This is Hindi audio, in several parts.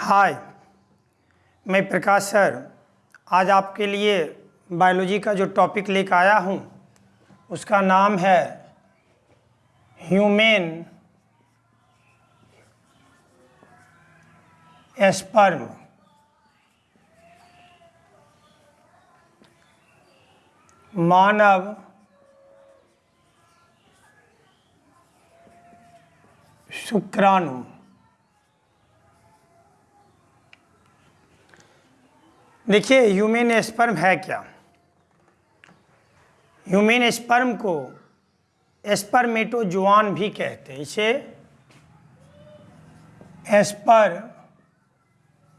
हाय, मैं प्रकाश सर। आज आपके लिए बायोलॉजी का जो टॉपिक लेकर आया हूँ, उसका नाम है ह्यूमन एस्पर्म मानव शुक्राणु। देखिए, ह्यूमन स्पर्म है क्या? ह्यूमन स्पर्म को एस्पर्मेटोजुआन भी कहते हैं। इसे एस्पर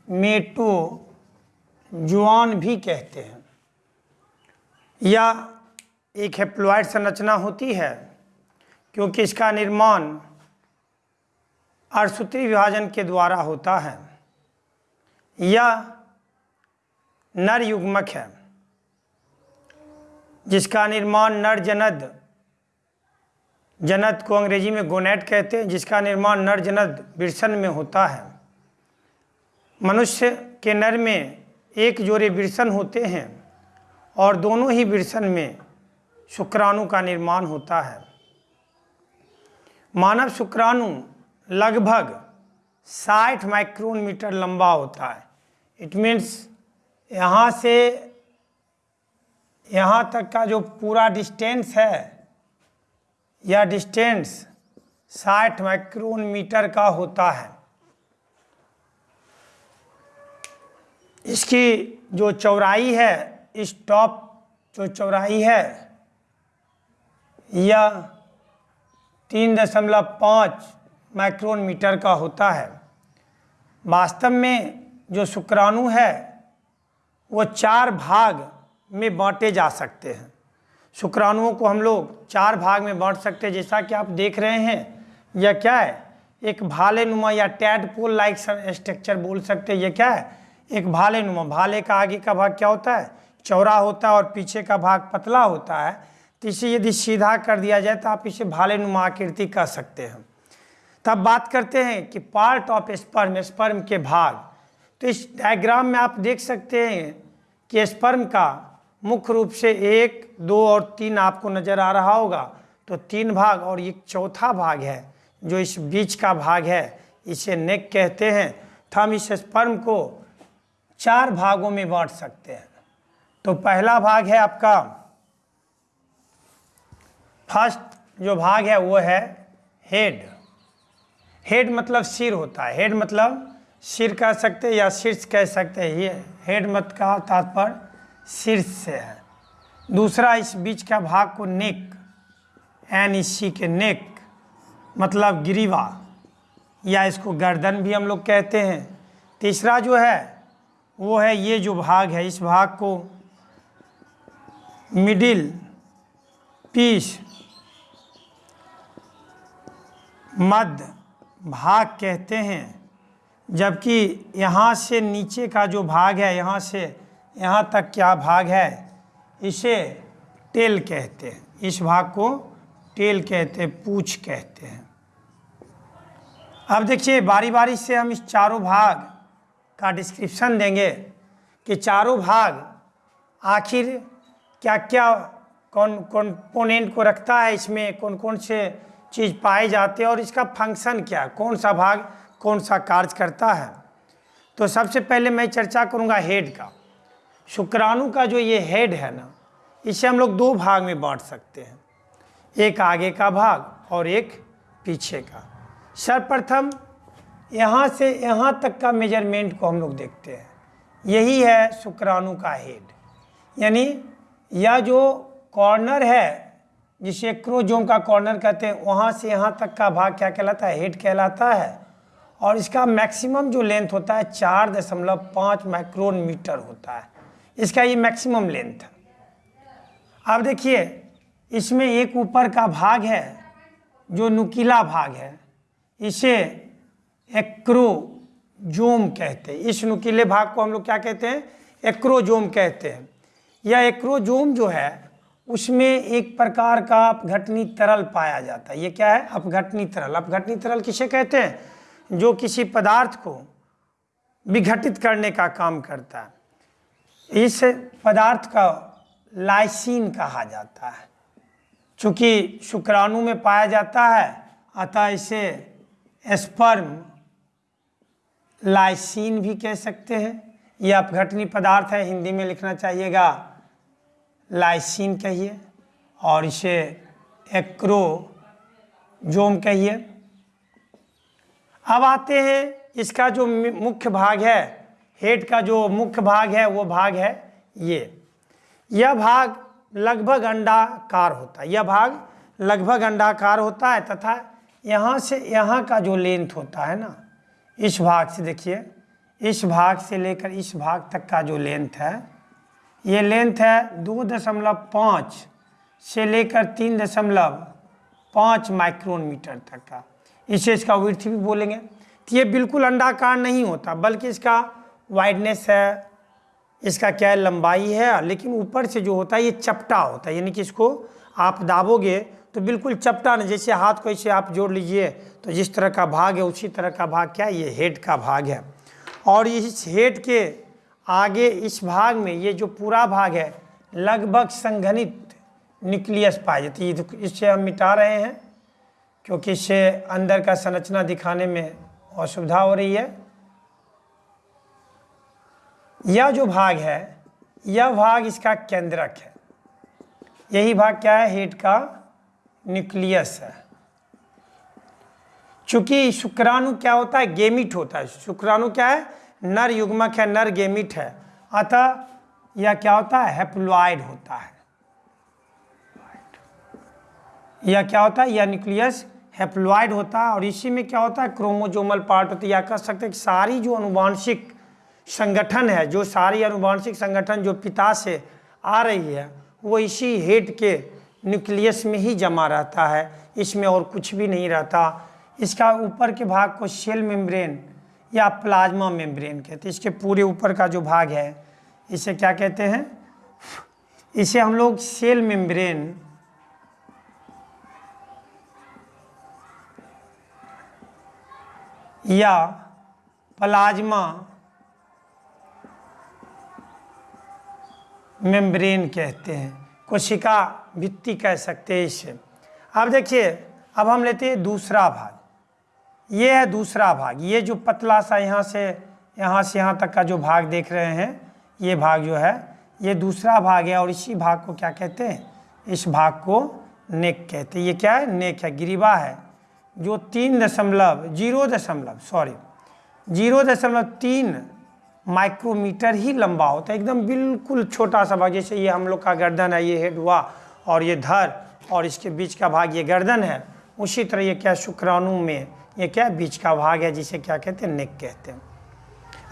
मेटो जुआन भी कहते हैं। या एक हेप्लॉयड संरचना होती है, क्योंकि इसका निर्माण अर्सूत्री विभाजन के द्वारा होता है। या नर युग्मक है, जिसका निर्माण नर जनद जनद को अंग्रेज़ी में गोनेट कहते हैं, जिसका निर्माण नर जनद बिरसन में होता है। मनुष्य के नर में एक जोड़े बिरसन होते हैं और दोनों ही बिरसन में शुक्राणु का निर्माण होता है। मानव शुक्राणु लगभग 60 माइक्रोन मीटर लंबा होता है। इट मीन्स यहाँ से, यहाँ तक का जो पूरा डिस्टेंस है यह डिस्टेंस 60 माइक्रोन मीटर का होता है। इसकी जो चौड़ाई है, इस टॉप जो चौड़ाई है यह तीन दशमलव पाँच माइक्रोन मीटर का होता है। वास्तव में जो शुक्राणु है वो चार भाग में बांटे जा सकते हैं। शुक्राणुओं को हम लोग चार भाग में बांट सकते हैं, जैसा कि आप देख रहे हैं। यह क्या है? एक भाले नुमा या टैडपोल लाइक स्ट्रक्चर बोल सकते हैं। यह क्या है? एक भाले नुमा भाले का आगे का भाग क्या होता है? चौड़ा होता है और पीछे का भाग पतला होता है। तो इसे यदि सीधा कर दिया जाए तो आप इसे भाले नुमा आकृति कह सकते हैं। तब बात करते हैं कि पार्ट ऑफ़ स्पर्म स्पर्म के भाग। तो इस डायग्राम में आप देख सकते हैं कि स्पर्म का मुख्य रूप से एक, दो और तीन आपको नज़र आ रहा होगा। तो तीन भाग और एक चौथा भाग है, जो इस बीच का भाग है, इसे नेक कहते हैं। तो हम इस स्पर्म को चार भागों में बांट सकते हैं। तो पहला भाग है आपका, फ़र्स्ट जो भाग है वो है हेड। हेड मतलब सिर होता है। हेड मतलब सिर कह सकते हैं या शीर्ष कह सकते हैं। ये हेड मत का तात्पर्य शीर्ष से है। दूसरा, इस बीच का भाग को नेक, एन इसी के नेक मतलब गिरीवा, या इसको गर्दन भी हम लोग कहते हैं। तीसरा जो है, वो है ये जो भाग है, इस भाग को मिडिल पीस मध्य भाग कहते हैं। जबकि यहाँ से नीचे का जो भाग है, यहाँ से, यहाँ तक क्या भाग है? इसे टेल कहते हैं। इस भाग को टेल कहते हैं, पूछ कहते हैं। अब देखिए बारी बारी से हम इस चारों भाग का डिस्क्रिप्शन देंगे कि चारों भाग आखिर क्या क्या कौन कंपोनेंट को रखता है, इसमें कौन कौन से चीज़ पाए जाते हैं और इसका फ़ंक्शन क्या कौन सा भाग कौन सा कार्य करता है? तो सबसे पहले मैं चर्चा करूँगा हेड का। शुक्राणु का जो ये हेड है ना, इसे हम लोग दो भाग में बांट सकते हैं। एक आगे का भाग और एक पीछे का। सर्वप्रथम, यहाँ से यहाँ तक का मेज़रमेंट को हम लोग देखते हैं। यही है शुक्राणु का हेड। यानी यह जो कॉर्नर है, जिसे क्रोजोम का कॉर्नर कहते हैं, वहाँ से यहाँ तक का भाग क्या कहलाता है? हेड कहलाता है। और इसका मैक्सिमम जो लेंथ होता है चार दशमलव पाँच माइक्रोन मीटर होता है। इसका ये मैक्सिमम लेंथ है। अब देखिए, इसमें एक ऊपर का भाग है, जो नुकीला भाग है। इसे एक्रोजोम कहते हैं। इस नुकीले भाग को हम लोग क्या कहते हैं? एक्रोजोम कहते हैं। यह एक्रोजोम जो है, उसमें एक प्रकार का अपघटनी तरल पाया जाता है। ये क्या है? अपघटनी तरल। अपघटनी तरल किसे कहते हैं? जो किसी पदार्थ को विघटित करने का काम करता है, इस पदार्थ का लाइसिन कहा जाता है। चूँकि शुक्राणु में पाया जाता है, अतः इसे स्पर्म लाइसिन भी कह सकते हैं। यह अपघटनी पदार्थ है, हिंदी में लिखना चाहिएगा, लाइसिन कहिए, और इसे एक्रोजोम कहिए। अब आते हैं इसका जो मुख्य भाग है, हेड का जो मुख्य भाग है, वो भाग है ये। यह भाग लगभग अंडाकार होता है। यह भाग लगभग अंडाकार होता है तथा यहाँ से यहाँ का जो लेंथ होता है ना, इस भाग से देखिए, इस भाग से लेकर इस भाग तक का जो लेंथ है, ये लेंथ है दो दशमलव पाँच से लेकर तीन दशमलव पाँच माइक्रोन मीटर तक का। इसे इसका विर्थ भी बोलेंगे। तो ये बिल्कुल अंडाकार नहीं होता, बल्कि इसका वाइडनेस है, इसका क्या है, लंबाई है, लेकिन ऊपर से जो होता है, ये चपटा होता है। यानी कि इसको आप दाबोगे तो बिल्कुल चपटा नहीं, जैसे हाथ को ऐसे आप जोड़ लीजिए तो जिस तरह का भाग है, उसी तरह का भाग क्या है, ये हेड का भाग है। और इस हेड के आगे, इस भाग में ये जो पूरा भाग है, लगभग संघनित न्यूक्लियस पाए जाती है। इससे हम मिटा रहे हैं। क्योंकि इससे अंदर का संरचना दिखाने में असुविधा हो रही है। यह जो भाग है, यह भाग इसका केंद्रक है। यही भाग क्या है? हेड का न्यूक्लियस है। चूँकि शुक्राणु क्या होता है? गेमिट होता है। शुक्राणु क्या है? नर युग्मक है नर गेमिट है। अतः यह क्या होता है? हेप्लॉइड होता है। यह क्या होता है? यह न्यूक्लियस हेप्लॉइड होता है और इसी में क्या होता है? क्रोमोजोमल पार्ट होती है। या कह सकते हैं कि सारी जो अनुवांशिक संगठन है, जो सारी अनुवांशिक संगठन जो पिता से आ रही है, वो इसी हेड के न्यूक्लियस में ही जमा रहता है। इसमें और कुछ भी नहीं रहता। इसका ऊपर के भाग को सेल मेम्ब्रेन या प्लाज्मा मेम्ब्रेन कहते हैं। इसके पूरे ऊपर का जो भाग है, इसे क्या कहते हैं? इसे हम लोग सेल मेम्ब्रेन या प्लाज्मा मेम्ब्रेन कहते हैं। कोशिका भित्ति कह सकते हैं इसे। अब देखिए, अब हम लेते हैं दूसरा भाग। ये है दूसरा भाग। ये जो पतला सा यहाँ से यहाँ से यहाँ तक का जो भाग देख रहे हैं, ये भाग जो है, ये दूसरा भाग है और इसी भाग को क्या कहते हैं? इस भाग को नेक कहते हैं। ये क्या है? नेक है गिरीबा है। जो तीन दशमलव, ज़ीरो दशमलव सॉरी ज़ीरो दशमलव तीन माइक्रोमीटर ही लंबा होता है। एकदम बिल्कुल छोटा सा भाग, जैसे ये हम लोग का गर्दन है, ये हेड हुआ और ये धर और इसके बीच का भाग, ये गर्दन है, उसी तरह ये क्या शुक्राणु में, ये क्या बीच का भाग है, जिसे क्या कहते हैं नेक कहते हैं।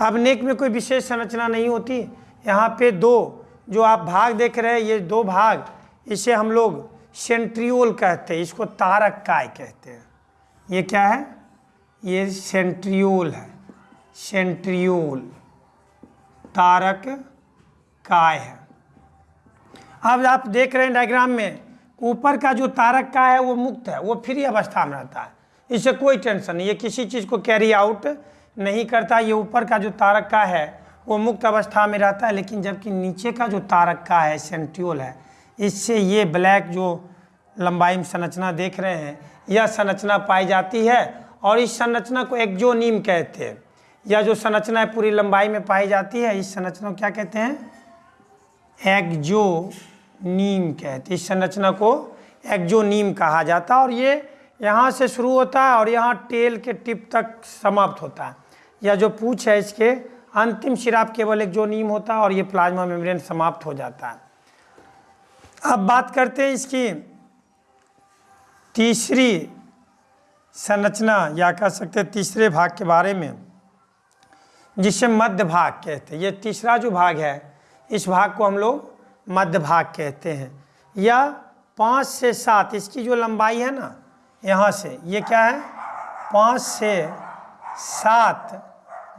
अब नेक में कोई विशेष संरचना नहीं होती। यहाँ पे दो, जो आप भाग देख रहे हैं, ये दो भाग, इसे हम लोग सेंट्रियोल कहते हैं, इसको तारक काय कहते हैं। ये क्या है? ये सेंट्रियोल है। सेंट्रियोल तारक काय है। अब आप देख रहे हैं डायग्राम में, ऊपर का जो तारक का है, वो मुक्त है, वो फ्री अवस्था में रहता है। इससे कोई टेंशन नहीं, ये किसी चीज़ को कैरी आउट नहीं करता। ये ऊपर का जो तारक का है, वो मुक्त अवस्था में रहता है, लेकिन जबकि नीचे का जो तारक का है सेंट्रियोल है, इससे ये ब्लैक जो लंबाई में संरचना देख रहे हैं यह संरचना पाई जाती है और इस संरचना को एक्जोनीम कहते हैं। यह जो संरचना है, पूरी लंबाई में पाई जाती है, इस संरचना को क्या कहते हैं? एक्जोनीम कहते इस संरचना को एक्जोनीम कहा जाता है और ये यहाँ से शुरू होता है और यहाँ टेल के टिप तक समाप्त होता है। यह जो पूछ है, इसके अंतिम सिराप केवल एक्जोनीम होता है और ये प्लाज्मा मेम्ब्रेन समाप्त हो जाता है। अब बात करते हैं इसकी तीसरी संरचना, या कह सकते हैं तीसरे भाग के बारे में, जिसे मध्य भाग कहते हैं। ये तीसरा जो भाग है, इस भाग को हम लोग मध्य भाग कहते हैं। या पाँच से सात, इसकी जो लंबाई है ना, यहाँ से, ये क्या है? पाँच से सात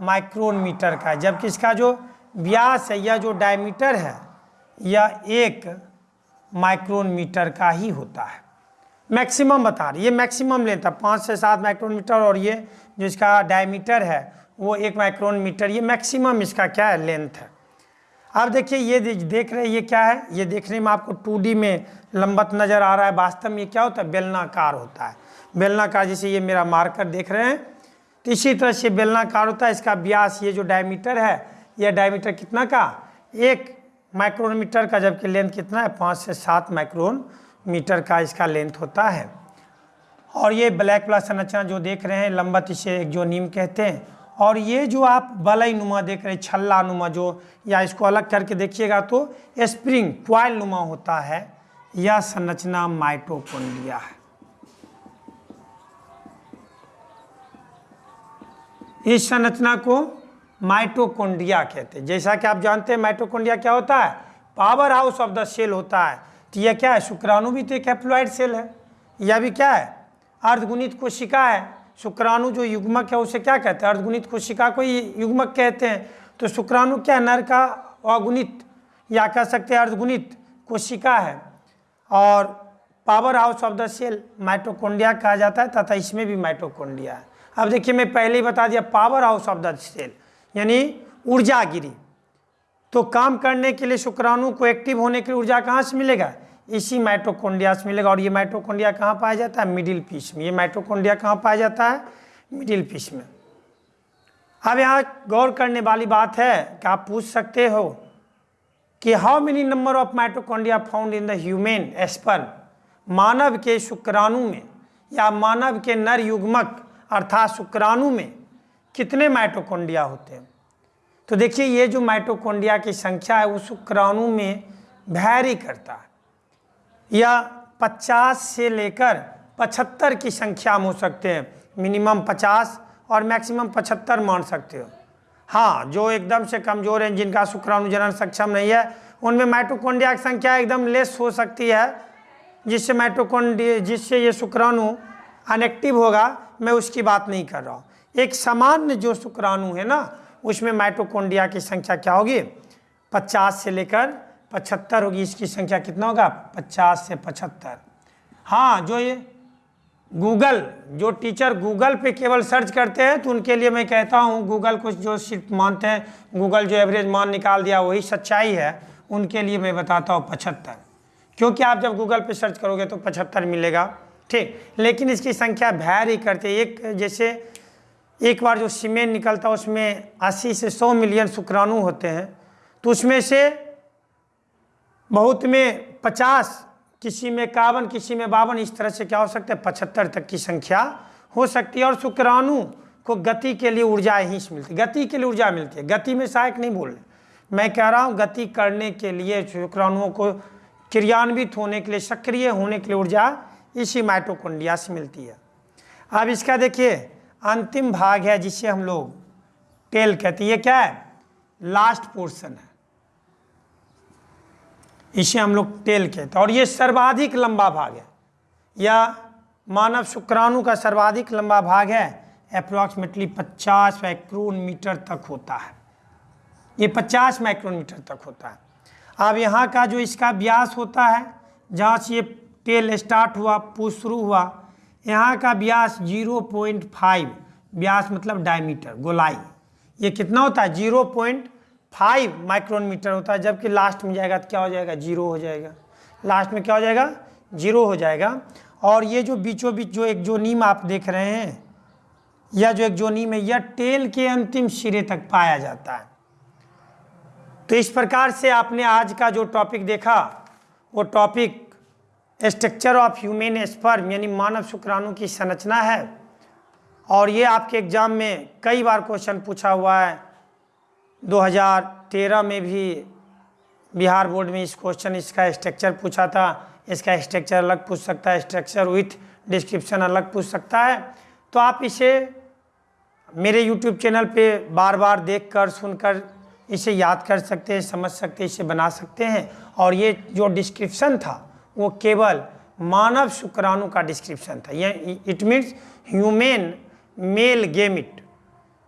माइक्रोन मीटर का है। जबकि इसका जो व्यास है, या जो डायमीटर है यह एक माइक्रोन मीटर का ही होता है। मैक्सिमम बता रही ये मैक्सिमम लेंथ है, पाँच से सात माइक्रोन मीटर और ये जो इसका डायमीटर है, वो एक माइक्रोन मीटर ये मैक्सिमम इसका क्या है, लेंथ है। अब देखिए, ये देख रहे हैं, ये क्या है? ये देखने में आपको टू में लंबत नज़र आ रहा है। वास्तव में ये क्या होता है? बेलनाकार होता है। बेलनाकार जैसे ये मेरा मार्कर देख रहे हैं। तो इसी तरह से बेलनाकार होता है। इसका व्यास ये जो डायमीटर है यह डायमीटर कितना का? एक माइक्रोन मीटर का, जबकि लेंथ कितना है? पाँच से सात माइक्रोन मीटर का इसका लेंथ होता है। और ये ब्लैक प्लस संरचना जो देख रहे हैं लंबत इसे एक जो नीम कहते हैं। और ये जो आप बलई नुमा देख रहे हैं, छल्ला नुमा जो, या इसको अलग करके देखिएगा तो स्प्रिंग क्वाइल नुमा होता है। यह संरचना माइटोकॉन्ड्रिया है। इस संरचना को माइटोकॉन्ड्रिया कहते हैं। जैसा कि आप जानते हैं, माइटोकॉन्ड्रिया क्या होता है? Powerhouse of the cell होता है। तो यह क्या है? शुक्राणु भी तो एक हैप्लॉइड सेल है। यह भी क्या है? अर्धगुणित कोशिका है। शुक्राणु जो युग्मक है, उसे क्या कहते हैं? अर्धगुणित कोशिका को युग्मक कहते हैं। तो शुक्राणु क्या है? नर का अगुणित, या कह सकते हैं अर्धगुणित कोशिका है। और powerhouse of the cell mitochondria कहा जाता है, तथा इसमें भी माइटोकॉन्ड्रिया है। अब देखिए, मैं पहले ही बता दिया powerhouse of the cell यानी ऊर्जा गिरी। तो काम करने के लिए शुक्राणु को एक्टिव होने की ऊर्जा कहाँ से मिलेगा? इसी माइटोकॉन्ड्रिया से मिलेगा। और ये माइटोकॉन्ड्रिया कहाँ पाया जाता है? मिडिल पीस में। ये माइटोकॉन्ड्रिया कहाँ पाया जाता है? मिडिल पीस में। अब यहाँ गौर करने वाली बात है कि आप पूछ सकते हो कि how many number of mitochondria found in the human sperm मानव के शुक्राणु में या मानव के नर युग्मक अर्थात शुक्राणु में कितने माइटोकॉन्ड्रिया होते हैं? तो देखिए, ये जो माइटोकॉन्ड्रिया की संख्या है वो शुक्राणु में भैरी करता है। या 50 से लेकर 75 की संख्या में हो सकते हैं। मिनिमम 50 और मैक्सिमम 75 मान सकते हो। हाँ जो एकदम से कमज़ोर हैं, जिनका शुक्राणु जनन सक्षम नहीं है, उनमें माइटोकॉन्ड्रिया की संख्या एकदम लेस हो सकती है, जिससे माइटोकॉन्ड्रिया जिससे ये शुक्राणु अनएक्टिव होगा। मैं उसकी बात नहीं कर रहा हूँ। एक सामान्य जो शुक्राणु है ना उसमें माइटोकॉन्ड्रिया की संख्या क्या होगी? 50 से लेकर पचहत्तर होगी। इसकी संख्या कितना होगा? पचास से पचहत्तर। हाँ जो ये गूगल, जो टीचर गूगल पे केवल सर्च करते हैं तो उनके लिए मैं कहता हूँ, गूगल को जो सिर्फ़ मानते हैं, गूगल जो एवरेज मान निकाल दिया, वही सच्चाई है। उनके लिए मैं बताता हूँ पचहत्तर। क्योंकि आप जब गूगल पे सर्च करोगे तो पचहत्तर मिलेगा। ठीक, लेकिन इसकी संख्या भैर ही करते एक जैसे एक बार जो सीमेंट निकलता है, उसमें अस्सी से सौ मिलियन शुक्राणु होते हैं। तो उसमें से बहुत में पचास किसी में इक्यावन, किसी में बावन, इस तरह से क्या हो सकता है? पचहत्तर तक की संख्या हो सकती है। और शुक्राणु को गति के लिए ऊर्जा ही मिलती गति के लिए ऊर्जा मिलती है। गति में सहायक नहीं बोल रहे। मैं कह रहा हूँ, गति करने के लिए शुक्राणुओं को क्रियान्वित होने के लिए, सक्रिय होने के लिए ऊर्जा इसी माइटोकॉन्ड्रिया से मिलती है। अब इसका देखिए अंतिम भाग है जिसे हम लोग टेल कहते हैं। ये क्या है? लास्ट पोर्शन है। इसे हम लोग टेल कहते हैं। और ये सर्वाधिक लंबा भाग है। या मानव शुक्राणु का सर्वाधिक लंबा भाग है। अप्रॉक्सीमेटली 50 माइक्रोन मीटर तक होता है। ये 50 माइक्रोन मीटर तक होता है। अब यहाँ का जो इसका व्यास होता है, जहाँ से ये टेल स्टार्ट हुआ, पुश शुरू हुआ यहाँ का व्यास 0.5 व्यास मतलब डायमीटर गोलाई। ये कितना होता है? Zero point five micron metre होता है, जबकि लास्ट में जाएगा तो क्या हो जाएगा? ज़ीरो हो जाएगा। लास्ट में क्या हो जाएगा? ज़ीरो हो जाएगा। और ये जो बीचों बीच जो एक जो नीम आप देख रहे हैं, या जो एक जो नीम है, यह टेल के अंतिम सिरे तक पाया जाता है। तो इस प्रकार से आपने आज का जो टॉपिक देखा, वो topic structure of human sperm यानी मानव शुक्राणु की संरचना है। और ये आपके एग्ज़ाम में कई बार क्वेश्चन पूछा हुआ है। 2013 में भी बिहार बोर्ड में इस क्वेश्चन इसका स्ट्रक्चर पूछा था। इसका स्ट्रक्चर अलग पूछ सकता है। स्ट्रक्चर विथ डिस्क्रिप्शन अलग पूछ सकता है। तो आप इसे मेरे यूट्यूब चैनल पे बार बार देख कर सुनकर इसे याद कर सकते हैं, समझ सकते हैं, इसे बना सकते हैं। और ये जो डिस्क्रिप्शन था वो केवल मानव शुक्राणु का डिस्क्रिप्शन था। ये it means human male gamete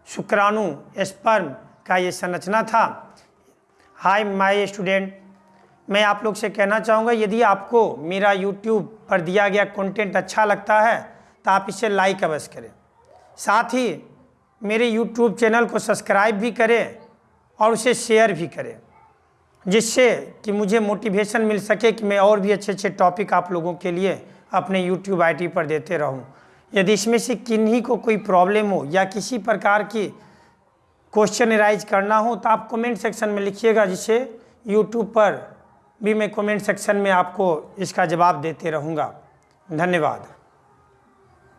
शुक्राणु स्पर्म का ये संरचना था। हाय माय स्टूडेंट मैं आप लोग से कहना चाहूँगा, यदि आपको मेरा यूट्यूब पर दिया गया कंटेंट अच्छा लगता है तो आप इसे लाइक अवश्य करें। साथ ही मेरे यूट्यूब चैनल को सब्सक्राइब भी करें और उसे शेयर भी करें। जिससे कि मुझे मोटिवेशन मिल सके कि मैं और भी अच्छे अच्छे टॉपिक आप लोगों के लिए अपने यूट्यूब आई पर देते रहूँ। यदि इसमें से किन्हीं को कोई प्रॉब्लम हो या किसी प्रकार की क्वेश्चन राइज करना हो तो आप कमेंट सेक्शन में लिखिएगा, जिससे यूट्यूब पर भी मैं कमेंट सेक्शन में आपको इसका जवाब देते रहूँगा। धन्यवाद।